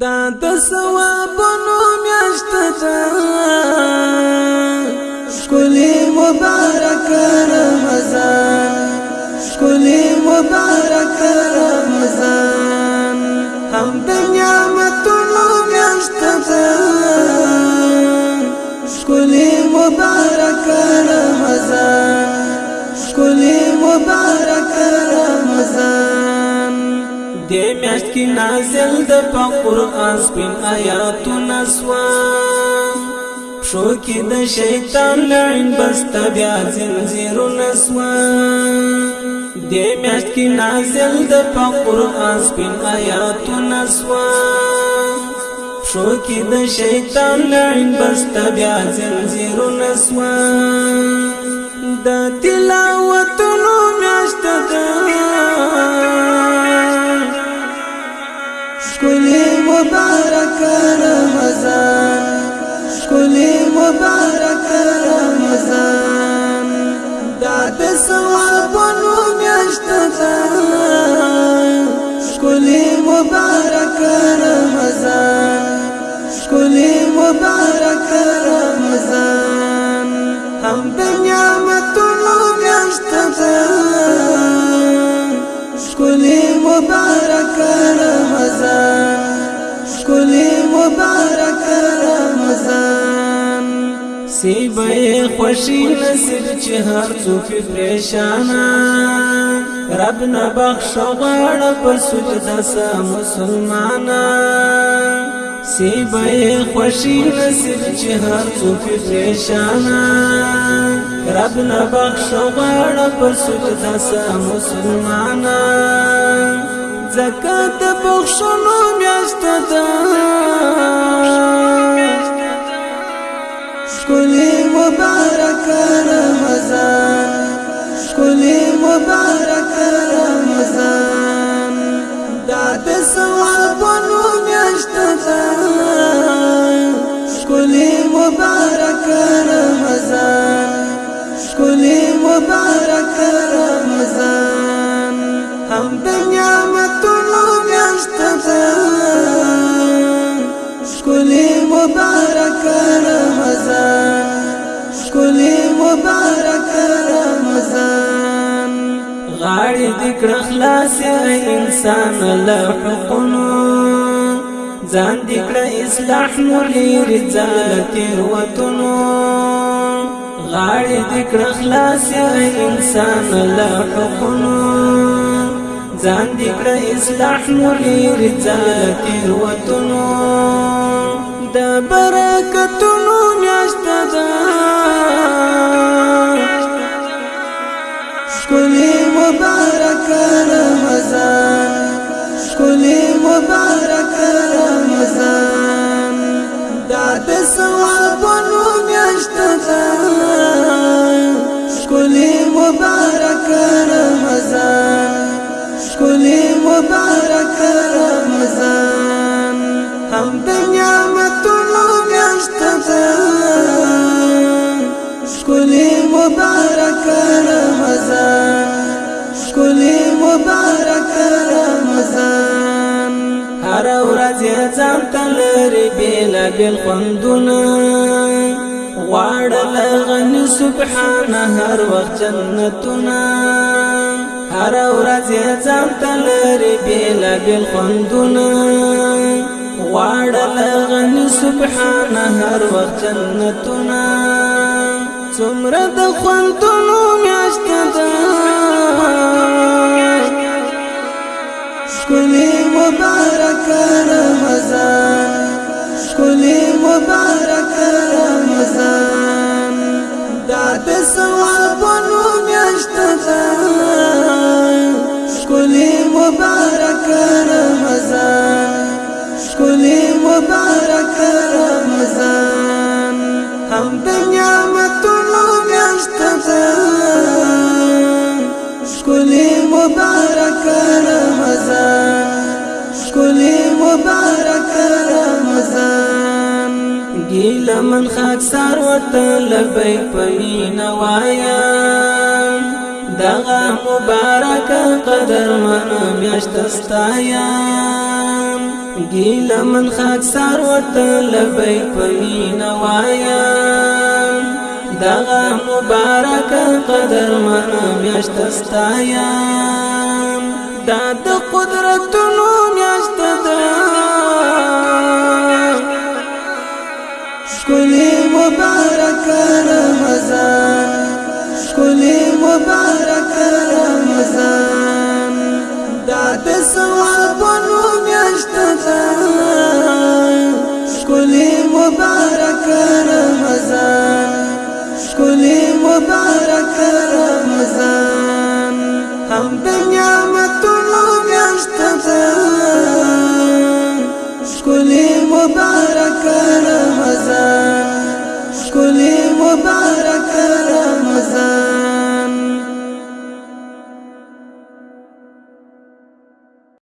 دا د ثوابونو میاشت ده شکلی مبارک رمضان شکلی مبارک رمضان هم د نعمتونو میاشت ده شکلی مبارک رمضان شکلی مبارک دې میاشت کې نازل د قرآن سپین آیاتونه سوام شو کې د شیطان لعن بست بیا زنجیرو نسوا دې میاشت کې نازل د قرآن سپین آیاتونه سوا شو کې د شیطان لعن بست بیا زنجیرو نسوا د تلاوتونو د سوابونو میاشت ده شکلی مبارک رمضان شکلی مبارک رمضان هم د نعمتونو میاشت ده شکلی مبارک رمضان شکلی مبارک سی به خوشی نصیب چې هر څوک پریشان رب نه بخښ غواړه پر سجدا سه مسلمان سی به خوشی نصیب چې هر څوک پریشان رب نه بخښ غواړه پر سجدا سه مسلمان زکات بخښلو میاشت ده مبارک رمضان شکلی مبارک رمضان دا د ثوابونو میاشت ده شکلی مبارک رمضان شکلی مبارک رمضان هم د مبارک رمضان غاړې دې کړ خلاص انسان له حقونو ځان دې کړ اصلاح نور لري ځالت وروتونو غاړې دې کړ خلاص انسان له حقونو ځان دې کړ اصلاح نور لري ځالت وروتونو د برکتونو میاشت ده رمضان هم د نعمتونو میاشت ده ښکلی مبارک رمضان ښکلی مبارک رمضان هر ورځ ځان ته لري بېلا بېل خوندونه غواړه لغني سبحانه هر وخت جنتونه راځي ځان تلری بیل بیل خوندونه واړل غني سبحان هر وخت جنتنا څومره د خوندونو میاشت ده شکلی مبارک رمضان شکلی مبارک رمضان د نعمتونو میاشت ده ښکلی مبارک رمضان ښکلی مبارک رمضان ګیله من خاکسار ورته لبیک په مینه وایم دغه مبارک قدر من میاشت ستایم ګیله من خاکسار ورته لبیک په مینه وایم دغه مبارک قدر من میشت استایم دا د قدرتونو مبارک